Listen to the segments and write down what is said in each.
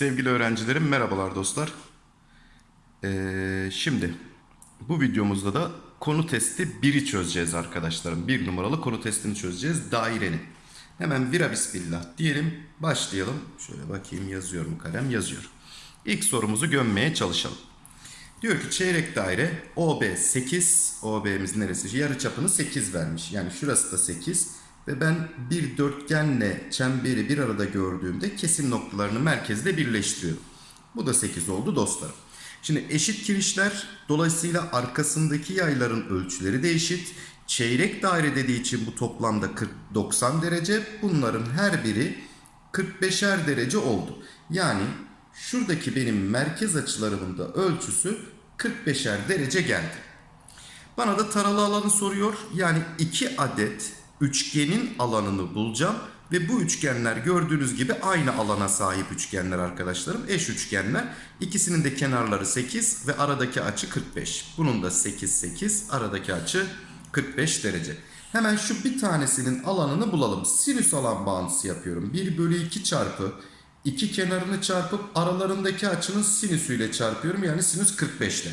Sevgili öğrencilerim merhabalar dostlar. Ee, şimdi bu videomuzda da konu testi 1'i çözeceğiz arkadaşlarım. Bir numaralı konu testini çözeceğiz dairenin. Hemen vira bismillah diyelim başlayalım. Şöyle bakayım yazıyorum kalem yazıyor. İlk sorumuzu gömmeye çalışalım. Diyor ki çeyrek daire OB 8. OB'miz neresi? Yarı çapını 8 vermiş. Yani şurası da 8. Ve ben bir dörtgenle çemberi bir arada gördüğümde kesim noktalarını merkezde birleştiriyorum. Bu da 8 oldu dostlarım. Şimdi eşit kirişler dolayısıyla arkasındaki yayların ölçüleri de eşit. Çeyrek daire dediği için bu toplamda 40 90 derece. Bunların her biri 45'er derece oldu. Yani şuradaki benim merkez açılarımın da ölçüsü 45'er derece geldi. Bana da taralı alanı soruyor. Yani 2 adet üçgenin alanını bulacağım. Ve bu üçgenler gördüğünüz gibi aynı alana sahip üçgenler arkadaşlarım. Eş üçgenler. İkisinin de kenarları 8 ve aradaki açı 45. Bunun da 8 8 aradaki açı 45 derece. Hemen şu bir tanesinin alanını bulalım. Sinüs alan bağıntısı yapıyorum. 1 bölü 2 çarpı iki kenarını çarpıp aralarındaki açının sinüsüyle çarpıyorum. Yani sinüs 45 ile.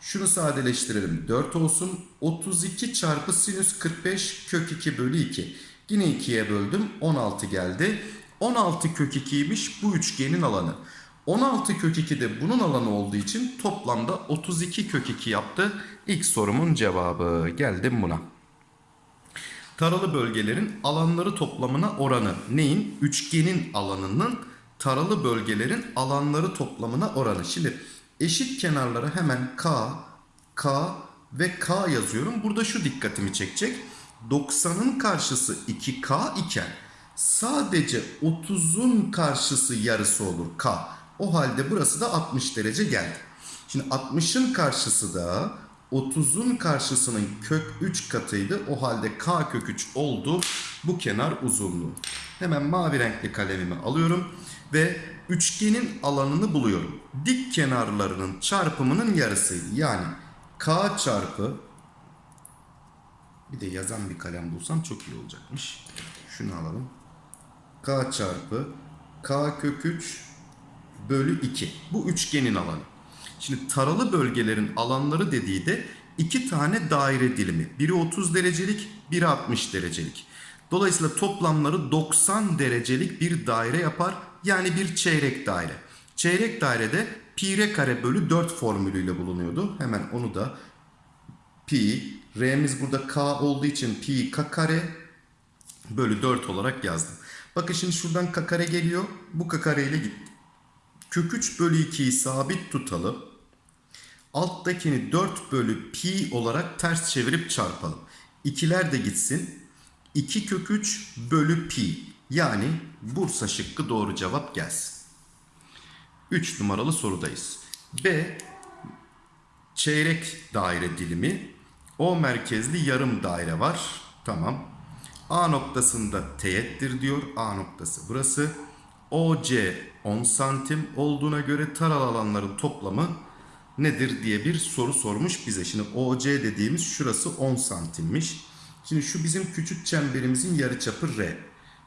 Şunu sadeleştirelim. 4 olsun. 32 çarpı sinüs 45 kök 2 bölü 2. Yine 2'ye böldüm. 16 geldi. 16 kök 2'ymiş bu üçgenin alanı. 16 kök 2 de bunun alanı olduğu için toplamda 32 kök 2 yaptı. İlk sorumun cevabı. Geldim buna. Taralı bölgelerin alanları toplamına oranı neyin? Üçgenin alanının taralı bölgelerin alanları toplamına oranı. Şimdi eşit kenarlara hemen K, K ve K yazıyorum. Burada şu dikkatimi çekecek. 90'ın karşısı 2K iken sadece 30'un karşısı yarısı olur K. O halde burası da 60 derece geldi. Şimdi 60'ın karşısı da 30'un karşısının kök 3 katıydı. O halde k kök 3 oldu bu kenar uzunluğu. Hemen mavi renkli kalemimi alıyorum ve üçgenin alanını buluyorum. Dik kenarlarının çarpımının yarısıydı. Yani k çarpı bir de yazan bir kalem bulsam çok iyi olacakmış. Şunu alalım. k çarpı k kök 3 bölü 2. Bu üçgenin alanı. Şimdi taralı bölgelerin alanları dediği de iki tane daire dilimi. Biri 30 derecelik, biri 60 derecelik. Dolayısıyla toplamları 90 derecelik bir daire yapar. Yani bir çeyrek daire. Çeyrek dairede pi r kare bölü 4 formülüyle bulunuyordu. Hemen onu da pi, r'miz burada k olduğu için pi k kare bölü 4 olarak yazdım. Bakın şimdi şuradan k kare geliyor. Bu k kare ile gitti. Kök 3 bölü 2'yi sabit tutalım. Alttakini 4 bölü pi olarak ters çevirip çarpalım. İkiler de gitsin. 2 kök 3 bölü pi. Yani Bursa şıkkı doğru cevap gelsin. 3 numaralı sorudayız. B. Çeyrek daire dilimi. O merkezli yarım daire var. Tamam. A noktasında teğettir diyor. A noktası burası. OC 10 santim olduğuna göre taral alanların toplamı nedir diye bir soru sormuş bize. Şimdi OC dediğimiz şurası 10 santimmiş. Şimdi şu bizim küçük çemberimizin yarıçapı R.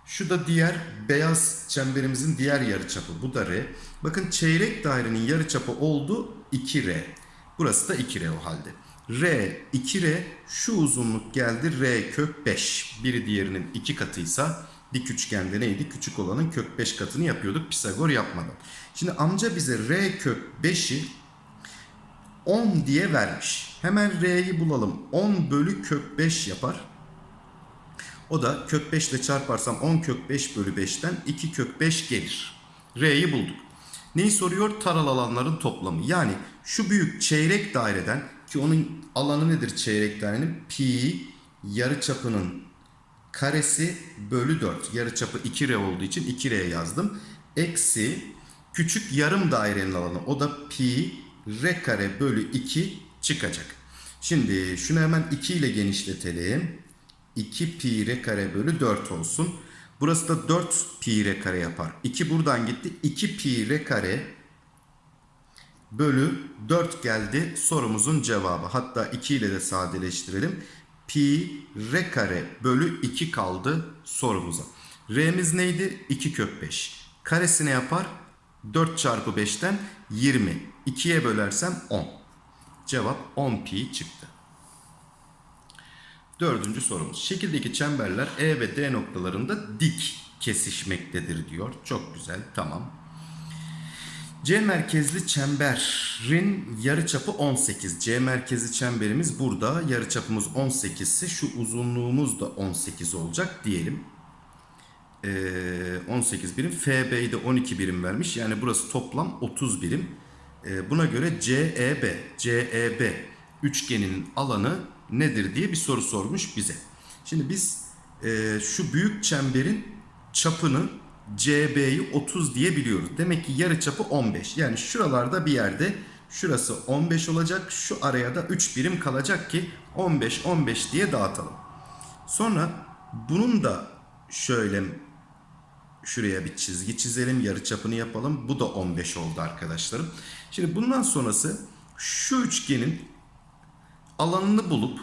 Şu da diğer beyaz çemberimizin diğer yarıçapı. Bu da R. Bakın çeyrek dairenin yarıçapı oldu 2R. Burası da 2R o halde. R 2R şu uzunluk geldi R kök 5. Biri diğerinin 2 katıysa dik üçgende neydi? Küçük olanın kök 5 katını yapıyorduk Pisagor yapmadan. Şimdi amca bize R kök 5'i 10 diye vermiş. Hemen R'yi bulalım. 10 bölü kök 5 yapar. O da kök 5 ile çarparsam 10 kök 5 bölü 5'ten 2 kök 5 gelir. R'yi bulduk. Neyi soruyor? Taral alanların toplamı. Yani şu büyük çeyrek daireden ki onun alanı nedir çeyrek dairenin? Pi yarıçapının karesi bölü 4. Yarıçapı 2R olduğu için 2R yazdım. Eksi küçük yarım dairenin alanı. O da pi r kare bölü 2 çıkacak. Şimdi şunu hemen 2 ile genişletelim. 2 pi r kare bölü 4 olsun. Burası da 4 pi r kare yapar. 2 buradan gitti. 2 pi r kare bölü 4 geldi sorumuzun cevabı. Hatta 2 ile de sadeleştirelim. pi r kare bölü 2 kaldı sorumuza. R'miz neydi? 2 kök 5. Karesi ne yapar? 4 çarpı 5'ten 20. 2'ye bölersem 10. Cevap 10 pi çıktı. Dördüncü sorumuz. Şekildeki çemberler E ve D noktalarında dik kesişmektedir diyor. Çok güzel. Tamam. C merkezli çemberin yarıçapı 18. C merkezli çemberimiz burada. Yarıçapımız 18 ise şu uzunluğumuz da 18 olacak diyelim. Ee, 18 birim. FB'yi de 12 birim vermiş. Yani burası toplam 30 birim. Buna göre CEB, CEB üçgeninin alanı nedir diye bir soru sormuş bize. Şimdi biz şu büyük çemberin çapını CB'yi 30 diye biliyoruz. Demek ki yarı çapı 15. Yani şuralarda bir yerde şurası 15 olacak. Şu araya da 3 birim kalacak ki 15 15 diye dağıtalım. Sonra bunun da şöyle şuraya bir çizgi çizelim. Yarı çapını yapalım. Bu da 15 oldu arkadaşlarım. Şimdi bundan sonrası şu üçgenin alanını bulup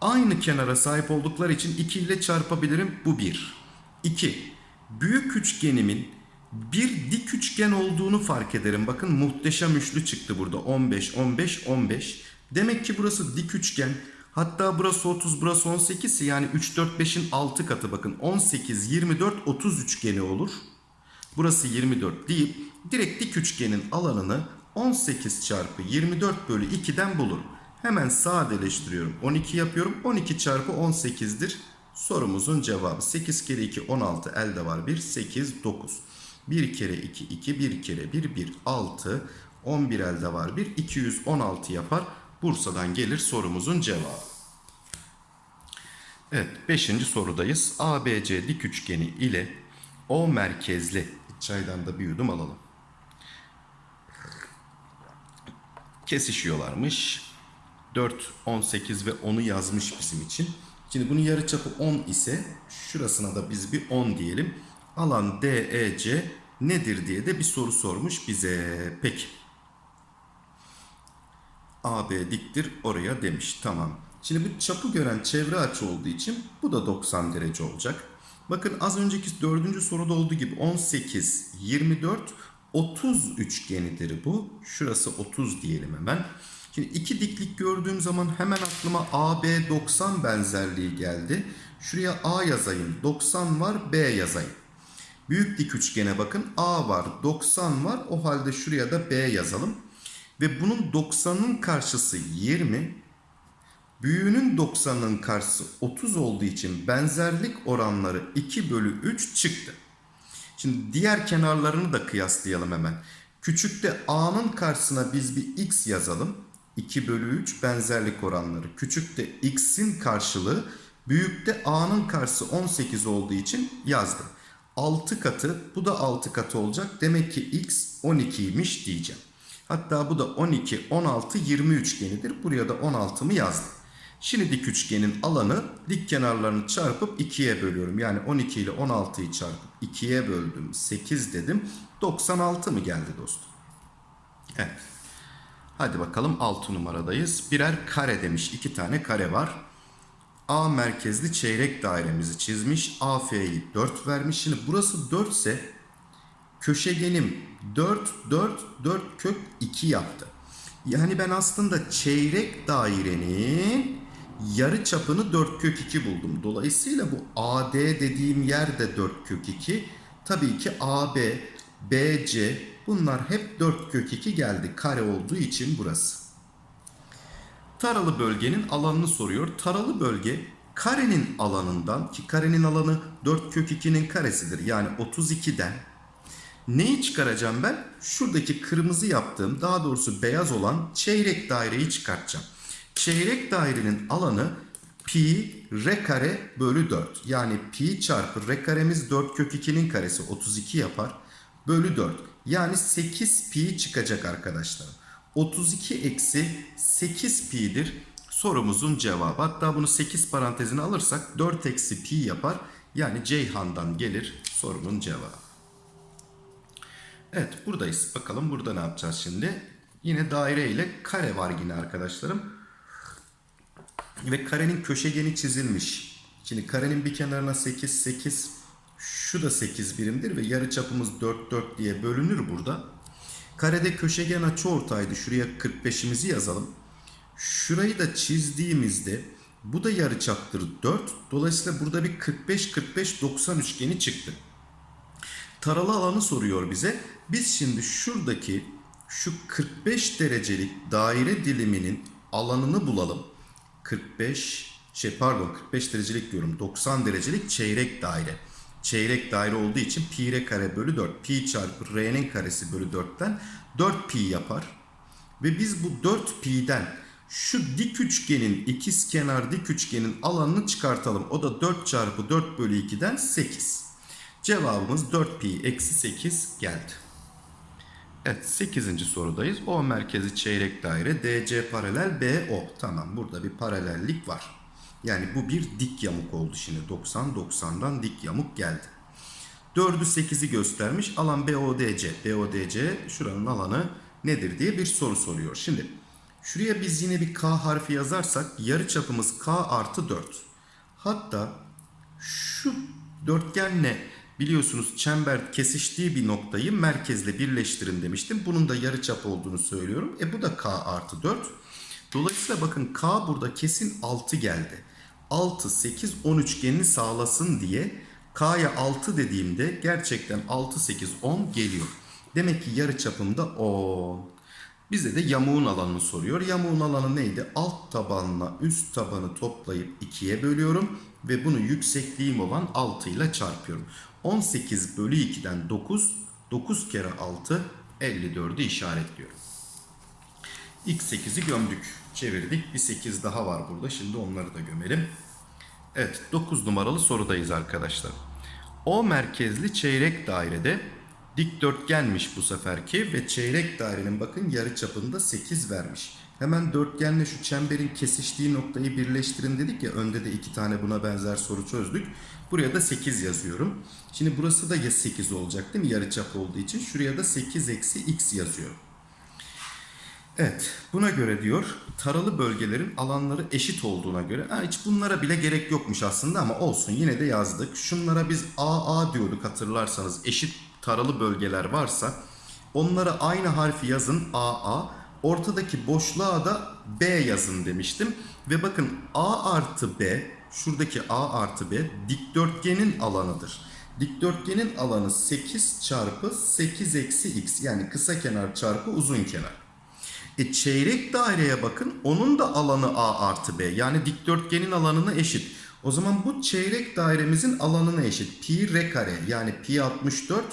aynı kenara sahip oldukları için 2 ile çarpabilirim. Bu 1. 2. Büyük üçgenimin bir dik üçgen olduğunu fark ederim. Bakın muhteşem üçlü çıktı burada. 15, 15, 15. Demek ki burası dik üçgen. Hatta burası 30, burası 18 ise yani 3, 4, 5'in 6 katı bakın. 18, 24, 30 üçgeni olur. Burası 24 deyip direkt dik üçgenin alanını 18 çarpı 24 bölü 2'den bulurum. Hemen sadeleştiriyorum. 12 yapıyorum. 12 çarpı 18'dir. Sorumuzun cevabı 8 kere 2 16 elde var 1 8 9. 1 kere 2 2 1 kere 1 1 6 11 elde var 1 216 yapar. Bursa'dan gelir sorumuzun cevabı. Evet 5. sorudayız. ABC dik üçgeni ile O merkezli çaydan da bir yudum alalım. Kesişiyorlarmış. 4, 18 ve 10'u yazmış bizim için. Şimdi bunun yarıçapı 10 ise şurasına da biz bir 10 diyelim. Alan DEC nedir diye de bir soru sormuş bize. Peki. AB diktir oraya demiş. Tamam. Şimdi bu çapı gören çevre açı olduğu için bu da 90 derece olacak. Bakın az önceki dördüncü soruda olduğu gibi 18, 24, 30 üçgenidir bu. Şurası 30 diyelim hemen. Şimdi iki diklik gördüğüm zaman hemen aklıma AB 90 benzerliği geldi. Şuraya A yazayım. 90 var B yazayım. Büyük dik üçgene bakın. A var 90 var. O halde şuraya da B yazalım. Ve bunun 90'ın karşısı 20. Büyüğünün 90'ın karşısı 30 olduğu için benzerlik oranları 2 bölü 3 çıktı. Şimdi diğer kenarlarını da kıyaslayalım hemen. Küçükte A'nın karşısına biz bir X yazalım. 2 bölü 3 benzerlik oranları. Küçükte X'in karşılığı büyükte A'nın karşısı 18 olduğu için yazdım. 6 katı bu da 6 katı olacak. Demek ki X 12'ymiş diyeceğim. Hatta bu da 12, 16, 20 üçgenidir. Buraya da 16'mı yazdım. Şimdi dik üçgenin alanı dik kenarlarını çarpıp 2'ye bölüyorum. Yani 12 ile 16'yı çarpıp 2'ye böldüm. 8 dedim. 96 mı geldi dostum? Evet. Hadi bakalım 6 numaradayız. Birer kare demiş. 2 tane kare var. A merkezli çeyrek dairemizi çizmiş. AF'yi 4 vermiş. Şimdi burası 4 ise köşegenim 4, 4, 4 kök 2 yaptı. Yani ben aslında çeyrek dairenin yarı çapını 4 kök 2 buldum. Dolayısıyla bu AD dediğim yer de 4 kök 2. Tabii ki AB, BC bunlar hep 4 kök 2 geldi. Kare olduğu için burası. Taralı bölgenin alanını soruyor. Taralı bölge karenin alanından ki karenin alanı 4 kök 2'nin karesidir. Yani 32'den Neyi çıkaracağım ben? Şuradaki kırmızı yaptığım daha doğrusu beyaz olan çeyrek daireyi çıkartacağım. Çeyrek dairenin alanı pi r kare bölü 4. Yani pi çarpı r karemiz 4 kök 2'nin karesi 32 yapar. Bölü 4. Yani 8 pi çıkacak arkadaşlar. 32 eksi 8 pi'dir sorumuzun cevabı. Hatta bunu 8 parantezine alırsak 4 eksi pi yapar. Yani Ceyhan'dan gelir sorunun cevabı. Evet buradayız. Bakalım burada ne yapacağız şimdi? Yine daire ile kare var yine arkadaşlarım. ve karenin köşegeni çizilmiş. Şimdi karenin bir kenarına 8 8 şu da 8 birimdir ve yarı çapımız 4 4 diye bölünür burada. Karede köşegen açıortaydı. Şuraya 45'imizi yazalım. Şurayı da çizdiğimizde bu da yarıçaptır 4. Dolayısıyla burada bir 45 45 90 üçgeni çıktı. Taralı alanı soruyor bize. Biz şimdi şuradaki şu 45 derecelik daire diliminin alanını bulalım. 45 şey pardon 45 derecelik diyorum 90 derecelik çeyrek daire. Çeyrek daire olduğu için pi r kare bölü 4 pi çarpı r'nin karesi bölü 4'ten 4 pi yapar. Ve biz bu 4 pi'den şu dik üçgenin ikiz kenar dik üçgenin alanını çıkartalım. O da 4 çarpı 4 bölü 2'den 8. Cevabımız 4 pi eksi 8 geldi. Evet 8. sorudayız. O merkezi çeyrek daire DC paralel BO. Tamam burada bir paralellik var. Yani bu bir dik yamuk oldu şimdi. 90 90'dan dik yamuk geldi. 4'ü 8'i göstermiş. Alan BODC. BODC şuranın alanı nedir diye bir soru soruyor. Şimdi şuraya biz yine bir K harfi yazarsak yarı çapımız K artı 4. Hatta şu dörtgenle biliyorsunuz çember kesiştiği bir noktayı merkezle birleştirin demiştim. Bunun da yarı çap olduğunu söylüyorum. E bu da K artı 4. Dolayısıyla bakın K burada kesin 6 geldi. 6, 8, 10 üçgenini sağlasın diye K'ya 6 dediğimde gerçekten 6, 8, 10 geliyor. Demek ki yarı çapımda 10. Bize de yamuğun alanını soruyor. Yamuğun alanı neydi? Alt tabanla üst tabanı toplayıp 2'ye bölüyorum. Ve bunu yüksekliğim olan 6 ile çarpıyorum. 18 bölü 2'den 9. 9 kere 6 54'ü işaretliyorum. İlk 8'i gömdük. Çevirdik. Bir 8 daha var burada. Şimdi onları da gömelim. Evet 9 numaralı sorudayız arkadaşlar. O merkezli çeyrek dairede dikdörtgenmiş bu seferki ve çeyrek dairenin bakın yarı çapında 8 vermiş. Hemen dörtgenle şu çemberin kesiştiği noktayı birleştirin dedik ya önde de iki tane buna benzer soru çözdük. Buraya da 8 yazıyorum. Şimdi burası da ya 8 olacak değil mi yarı çap olduğu için şuraya da 8 eksi x yazıyorum. Evet, buna göre diyor taralı bölgelerin alanları eşit olduğuna göre ha, hiç bunlara bile gerek yokmuş aslında ama olsun yine de yazdık. Şunlara biz AA diyorduk hatırlarsanız eşit taralı bölgeler varsa onlara aynı harfi yazın AA. Ortadaki boşluğa da B yazın demiştim. Ve bakın A artı B şuradaki A artı B dikdörtgenin alanıdır. Dikdörtgenin alanı 8 çarpı 8 eksi x yani kısa kenar çarpı uzun kenar. E çeyrek daireye bakın. Onun da alanı A artı B. Yani dikdörtgenin alanına eşit. O zaman bu çeyrek dairemizin alanına eşit. Pi r kare yani pi 64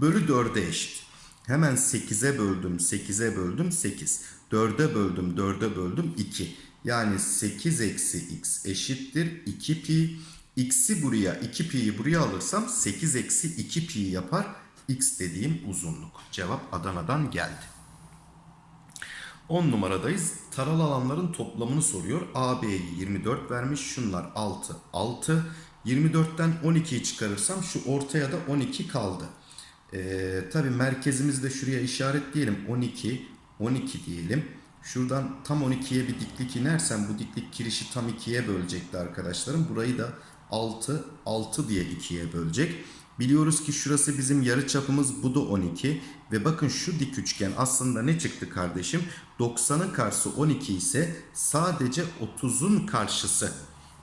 bölü 4'e eşit. Hemen 8'e böldüm, 8'e böldüm 8. 4'e böldüm, 4'e böldüm 2. Yani 8 eksi x eşittir 2 pi. X'i buraya, 2 pi'yi buraya alırsam 8 eksi 2 pi yapar. X dediğim uzunluk. Cevap Adana'dan geldi. 10 numaradayız. Taral alanların toplamını soruyor. AB'yi 24 vermiş. Şunlar 6, 6. 24'ten 12'yi çıkarırsam şu ortaya da 12 kaldı. Ee, Tabi merkezimizi de şuraya işaretleyelim. 12, 12 diyelim. Şuradan tam 12'ye bir diklik inersem bu diklik kirişi tam 2'ye bölecekti arkadaşlarım. Burayı da 6, 6 diye 2'ye bölecek. Biliyoruz ki şurası bizim yarı çapımız bu da 12 ve bakın şu dik üçgen aslında ne çıktı kardeşim? 90'ın karşısı 12 ise sadece 30'un karşısı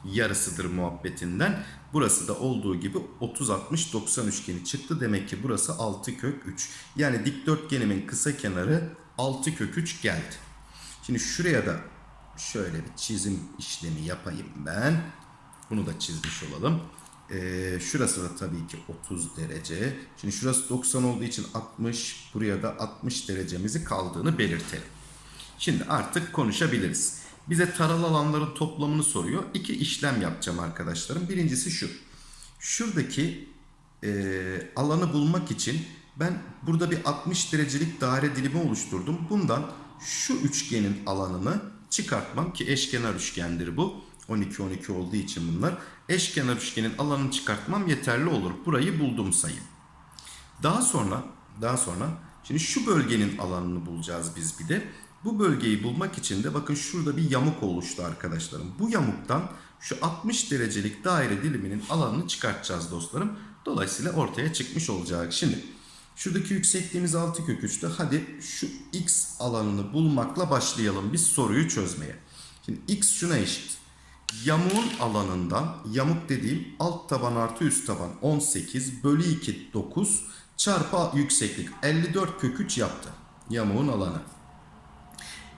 yarısıdır muhabbetinden. Burası da olduğu gibi 30 60 90 üçgeni çıktı. Demek ki burası 6 kök 3. Yani dikdörtgenimin kısa kenarı 6 kök 3 geldi. Şimdi şuraya da şöyle bir çizim işlemi yapayım ben. Bunu da çizmiş olalım. Ee, şurası da tabii ki 30 derece. Şimdi şurası 90 olduğu için 60. Buraya da 60 derecemizi kaldığını belirtelim. Şimdi artık konuşabiliriz. Bize taralı alanların toplamını soruyor. İki işlem yapacağım arkadaşlarım. Birincisi şu. Şuradaki e, alanı bulmak için ben burada bir 60 derecelik daire dilimi oluşturdum. Bundan şu üçgenin alanını çıkartmam ki eşkenar üçgendir bu. 12 12 olduğu için bunlar. Eşkenar üçgenin alanını çıkartmam yeterli olur. Burayı buldum sayın. Daha sonra daha sonra şimdi şu bölgenin alanını bulacağız biz bir de. Bu bölgeyi bulmak için de bakın şurada bir yamuk oluştu arkadaşlarım. Bu yamuktan şu 60 derecelik daire diliminin alanını çıkartacağız dostlarım. Dolayısıyla ortaya çıkmış olacak. Şimdi şuradaki yüksekliğimiz 6 kök 3'tü. Hadi şu x alanını bulmakla başlayalım biz soruyu çözmeye. Şimdi x şuna eşit. Yamuğun alanından yamuk dediğim alt taban artı üst taban 18 bölü 2 9 çarpı yükseklik 54 kök 3 yaptı. Yamuğun alanı.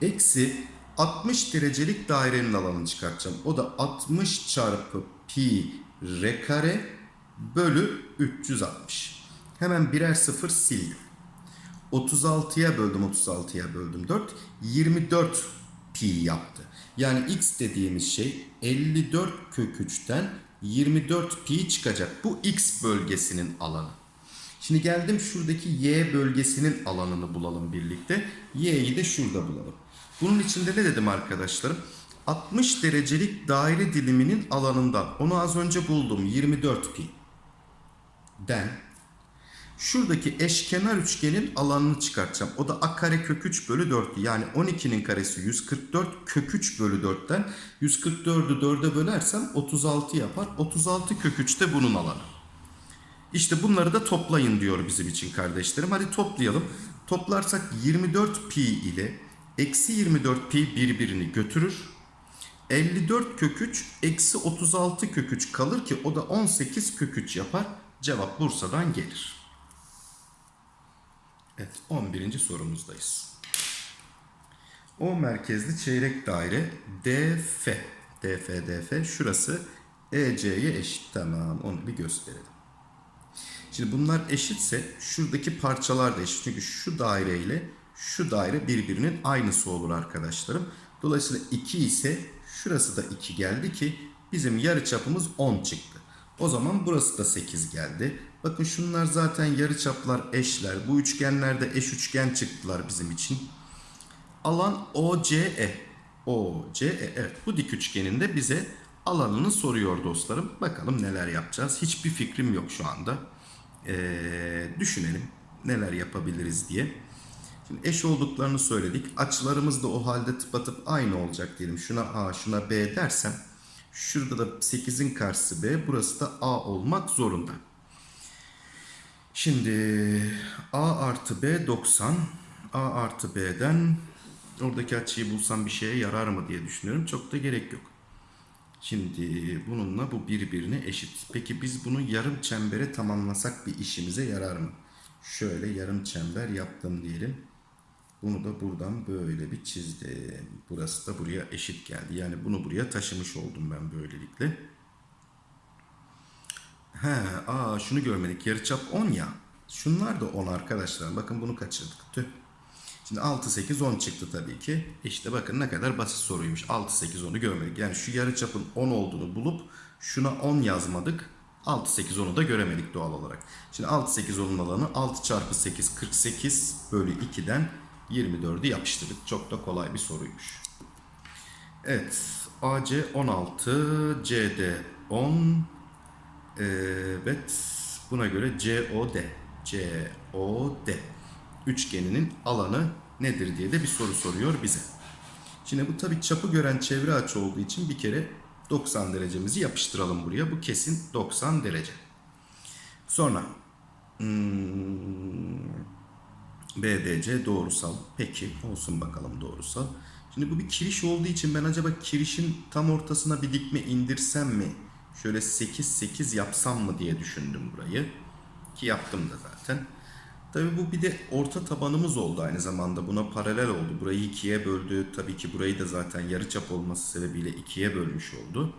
Eksi 60 derecelik dairenin alanını çıkartacağım. O da 60 çarpı pi r kare bölü 360. Hemen birer sıfır sildim. 36'ya böldüm 36'ya böldüm 4. 24 pi yaptı. Yani x dediğimiz şey 54 kök 3'ten 24 pi çıkacak. Bu x bölgesinin alanı. Şimdi geldim şuradaki y bölgesinin alanını bulalım birlikte. Y'yi de şurada bulalım. Bunun içinde ne dedim arkadaşlarım? 60 derecelik daire diliminin alanından. Onu az önce buldum. 24 pi. Den Şuradaki eşkenar üçgenin alanını çıkartacağım. O da a kare kök 3 bölü 4. Yani 12'nin karesi 144 kök 3 bölü 4'ten 144'ü 4'e bölersem 36 yapar. 36 kök 3 de bunun alanı. İşte bunları da toplayın diyor bizim için kardeşlerim. Hadi toplayalım. Toplarsak 24 pi ile eksi 24 pi birbirini götürür. 54 kök 3 eksi 36 kök 3 kalır ki o da 18 kök 3 yapar. Cevap Bursa'dan gelir. Evet 11. sorumuzdayız. O merkezli çeyrek daire DF. DF DF şurası EC'ye eşit. Tamam onu bir gösterelim. Şimdi bunlar eşitse şuradaki parçalar da eşit. Çünkü şu daire ile şu daire birbirinin aynısı olur arkadaşlarım. Dolayısıyla 2 ise şurası da 2 geldi ki bizim yarıçapımız 10 çıktı. O zaman burası da 8 geldi. Bakın şunlar zaten yarıçaplar eşler. Bu üçgenlerde eş üçgen çıktılar bizim için. Alan OCE. OCE evet bu dik üçgenin de bize alanını soruyor dostlarım. Bakalım neler yapacağız. Hiçbir fikrim yok şu anda. Ee, düşünelim neler yapabiliriz diye. Şimdi eş olduklarını söyledik. Açılarımız da o halde tıpatıp aynı olacak diyelim. Şuna A, şuna B dersem şurada da 8'in karşısı B, burası da A olmak zorunda. Şimdi A artı B 90. A artı B'den oradaki açıyı bulsam bir şeye yarar mı diye düşünüyorum. Çok da gerek yok. Şimdi bununla bu birbirine eşit. Peki biz bunu yarım çembere tamamlasak bir işimize yarar mı? Şöyle yarım çember yaptım diyelim. Bunu da buradan böyle bir çizdim. Burası da buraya eşit geldi. Yani bunu buraya taşımış oldum ben böylelikle. He, aa şunu görmedik. Yarıçap 10 ya. Şunlar da 10 arkadaşlar. Bakın bunu kaçırdık. Tüh. Şimdi 6, 8, 10 çıktı tabii ki. İşte bakın ne kadar basit soruymuş. 6, 8, 10'u görmedik. Yani şu yarıçapın 10 olduğunu bulup şuna 10 yazmadık. 6, 8, 10'u da göremedik doğal olarak. Şimdi 6, 8, 10'un alanı 6 çarpı 8, 48 bölü 2'den 24'ü yapıştırdık. Çok da kolay bir soruymuş. Evet. AC 16, CD 10. Evet. Buna göre COD. COD. Üçgeninin alanı nedir diye de bir soru soruyor bize. Şimdi bu tabi çapı gören çevre açı olduğu için bir kere 90 derecemizi yapıştıralım buraya. Bu kesin 90 derece. Sonra hmm, BDC doğrusal. Peki olsun bakalım doğrusal. Şimdi bu bir kiriş olduğu için ben acaba kirişin tam ortasına bir dikme indirsem mi? Şöyle 8 8 yapsam mı diye düşündüm burayı. Ki yaptım da zaten. Tabii bu bir de orta tabanımız oldu aynı zamanda. Buna paralel oldu. Burayı ikiye böldü. Tabii ki burayı da zaten yarıçap olması sebebiyle ikiye bölmüş oldu.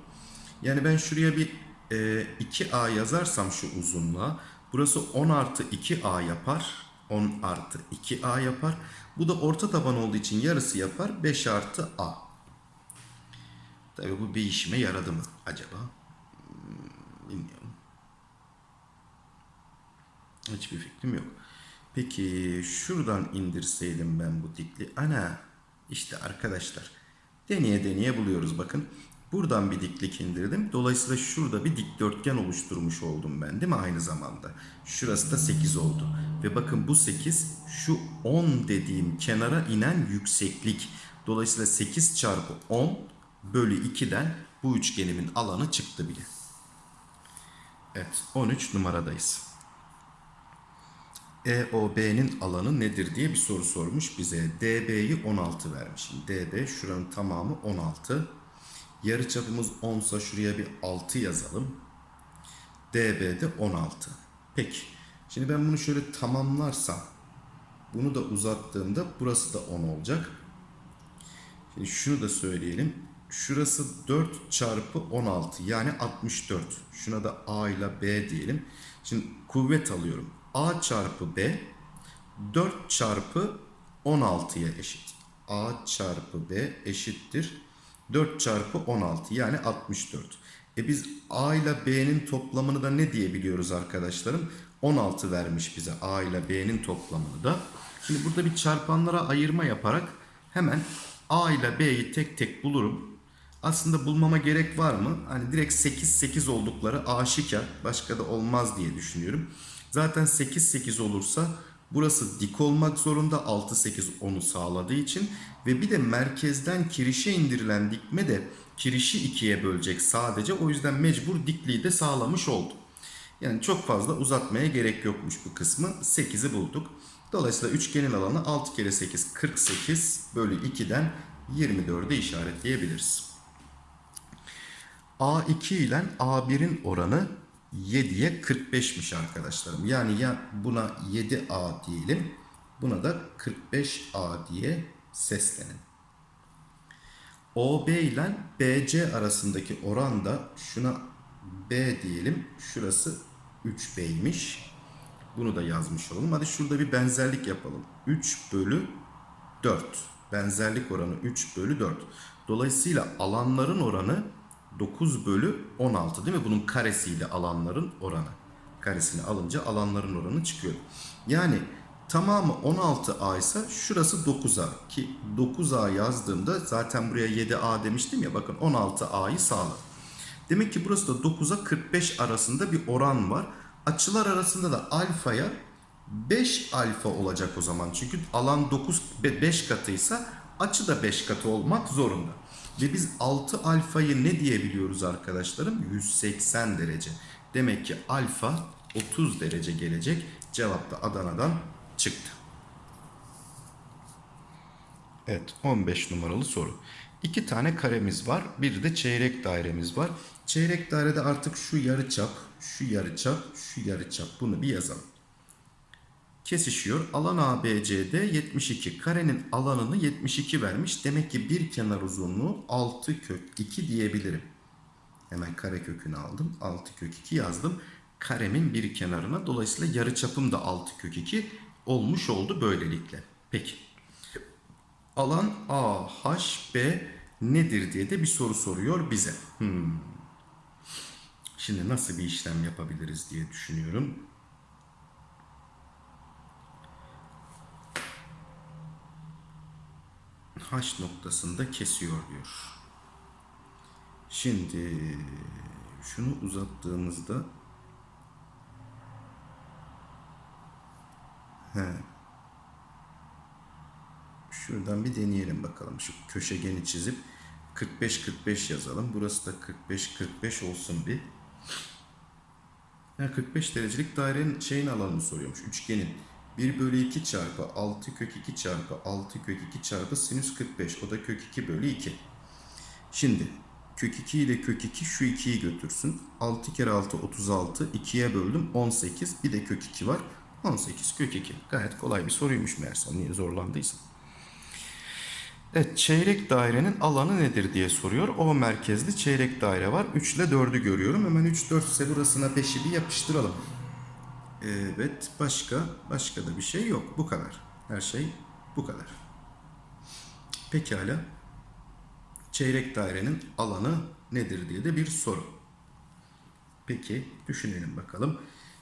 Yani ben şuraya bir e, 2A yazarsam şu uzunluğa. Burası 10 artı 2A yapar. 10 artı 2A yapar. Bu da orta taban olduğu için yarısı yapar. 5 artı A. Tabii bu bir işime yaradı mı acaba? Bilmiyorum. Hiçbir fikrim yok. Peki şuradan indirseydim ben bu dikli. Ana işte arkadaşlar deneye deneye buluyoruz bakın. Buradan bir diklik indirdim. Dolayısıyla şurada bir dikdörtgen oluşturmuş oldum ben değil mi aynı zamanda? Şurası da 8 oldu. Ve bakın bu 8 şu 10 dediğim kenara inen yükseklik. Dolayısıyla 8 çarpı 10 bölü 2'den bu üçgenimin alanı çıktı bile. Evet 13 numaradayız. EOB'nin alanı nedir diye bir soru sormuş bize. DB'yi 16 vermiş. DB şuranın tamamı 16. Yarıçapımız 10 ise şuraya bir 6 yazalım. DB de 16. Peki. Şimdi ben bunu şöyle tamamlarsam bunu da uzattığımda burası da 10 olacak. Şimdi şunu da söyleyelim. Şurası 4 çarpı 16 yani 64. Şuna da A ile B diyelim. Şimdi kuvvet alıyorum. A çarpı B 4 çarpı 16'ya eşit. A çarpı B eşittir. 4 çarpı 16 yani 64. E biz A ile B'nin toplamını da ne diyebiliyoruz arkadaşlarım? 16 vermiş bize A ile B'nin toplamını da. Şimdi burada bir çarpanlara ayırma yaparak hemen A ile B'yi tek tek bulurum. Aslında bulmama gerek var mı? Hani direkt 8 8 oldukları aşikar. Başka da olmaz diye düşünüyorum. Zaten 8 8 olursa burası dik olmak zorunda 6 8 10'u sağladığı için ve bir de merkezden kirişe indirilen dikme de kirişi ikiye bölecek sadece. O yüzden mecbur dikliği de sağlamış oldu. Yani çok fazla uzatmaya gerek yokmuş bu kısmı. 8'i bulduk. Dolayısıyla üçgenin alanı 6 kere 8 48 bölü 2'den 24'e işaretleyebiliriz. A2 ile A1'in oranı 7'ye 45'miş arkadaşlarım. Yani ya buna 7A diyelim. Buna da 45A diye seslenin. OB ile BC arasındaki oran da şuna B diyelim. Şurası 3B'ymiş. Bunu da yazmış olalım. Hadi şurada bir benzerlik yapalım. 3 bölü 4. Benzerlik oranı 3 bölü 4. Dolayısıyla alanların oranı 9 bölü 16 değil mi? Bunun karesiyle alanların oranı. Karesini alınca alanların oranı çıkıyor. Yani tamamı 16A ise şurası 9A. Ki 9A yazdığımda zaten buraya 7A demiştim ya bakın 16A'yı sağladı. Demek ki burası da 9'a 45 arasında bir oran var. Açılar arasında da alfaya 5 alfa olacak o zaman. Çünkü alan 9 5 katıysa açı da 5 katı olmak zorunda. Ve biz 6 alfayı ne diyebiliyoruz arkadaşlarım? 180 derece. Demek ki alfa 30 derece gelecek. Cevap da Adana'dan çıktı. Evet 15 numaralı soru. İki tane karemiz var. Bir de çeyrek dairemiz var. Çeyrek dairede artık şu yarıçap, şu yarıçap, şu yarıçap. Bunu bir yazalım. Kesişiyor. Alan ABCD 72. Karenin alanını 72 vermiş. Demek ki bir kenar uzunluğu 6 kök 2 diyebilirim. Hemen kare kökünü aldım. 6 kök 2 yazdım. Karemin bir kenarına. Dolayısıyla yarıçapım da 6 kök 2 olmuş oldu böylelikle. Peki. Alan AHB nedir diye de bir soru soruyor bize. Hmm. Şimdi nasıl bir işlem yapabiliriz diye düşünüyorum. H noktasında kesiyor diyor. Şimdi şunu uzattığımızda he, şuradan bir deneyelim bakalım. Şu köşegeni çizip 45-45 yazalım. Burası da 45-45 olsun bir. Ya 45 derecelik dairenin şeyin alanını soruyormuş. Üçgenin. 1 bölü 2 çarpı 6 kök 2 çarpı 6 kök 2 çarpı sinüs 45. O da kök 2 bölü 2. Şimdi kök 2 ile kök 2 şu 2'yi götürsün. 6 kere 6 36. 2'ye böldüm 18. Bir de kök 2 var. 18 kök 2. Gayet kolay bir soruymuş meğerse. Niye zorlandıysa. Evet çeyrek dairenin alanı nedir diye soruyor. O merkezli çeyrek daire var. 3 ile 4'ü görüyorum. Hemen 3 4 ise burasına 5'i bir yapıştıralım. Evet başka başka da bir şey yok. Bu kadar. Her şey bu kadar. Pekala. Çeyrek dairenin alanı nedir diye de bir soru. Peki düşünelim bakalım.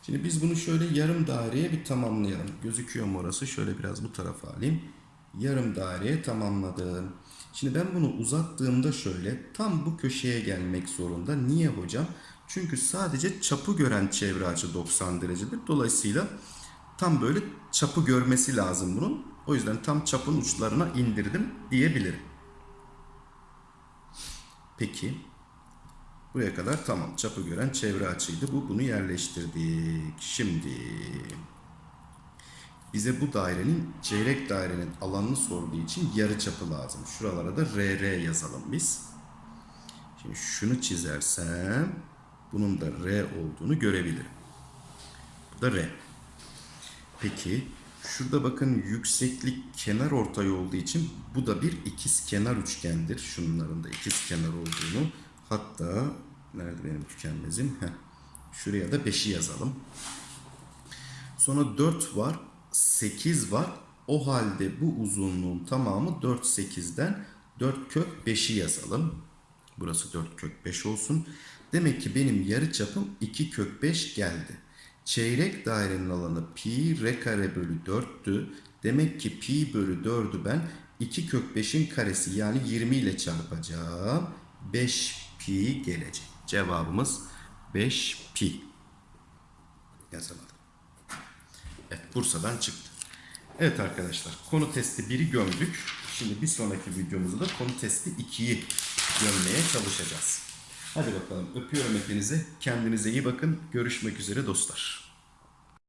Şimdi biz bunu şöyle yarım daireye bir tamamlayalım. Gözüküyor mu orası? Şöyle biraz bu tarafa alayım. yarım daireye tamamladım. Şimdi ben bunu uzattığımda şöyle tam bu köşeye gelmek zorunda. Niye hocam? Çünkü sadece çapı gören çevre açı 90 derecedir. Dolayısıyla tam böyle çapı görmesi lazım bunun. O yüzden tam çapın uçlarına indirdim diyebilirim. Peki. Buraya kadar tamam. Çapı gören çevre açıydı. Bu bunu yerleştirdik. Şimdi bize bu dairenin çeyrek dairenin alanını sorduğu için yarı çapı lazım. Şuralara da RR yazalım biz. Şimdi şunu çizersem bunun da R olduğunu görebilirim. Bu da R. Peki şurada bakın yükseklik kenar ortay olduğu için bu da bir ikiz kenar üçgendir. Şunların da ikiz kenar olduğunu hatta nerede benim tükenmezim? Heh. Şuraya da 5'i yazalım. Sonra 4 var, 8 var. O halde bu uzunluğun tamamı 4 8'den 4 kök 5'i yazalım. Burası 4 kök 5 olsun. Demek ki benim yarı çapım 2 kök 5 geldi. Çeyrek dairenin alanı pi r kare bölü 4'tü. Demek ki pi bölü 4'ü ben 2 kök 5'in karesi yani 20 ile çarpacağım. 5 pi gelecek. Cevabımız 5 pi. Yazamadım. Evet Bursa'dan çıktı. Evet arkadaşlar konu testi 1'i gömdük. Şimdi bir sonraki videomuzda da konu testi 2'yi gömmeye çalışacağız. Hadi bakalım öpüyorum hepinizi. Kendinize iyi bakın. Görüşmek üzere dostlar.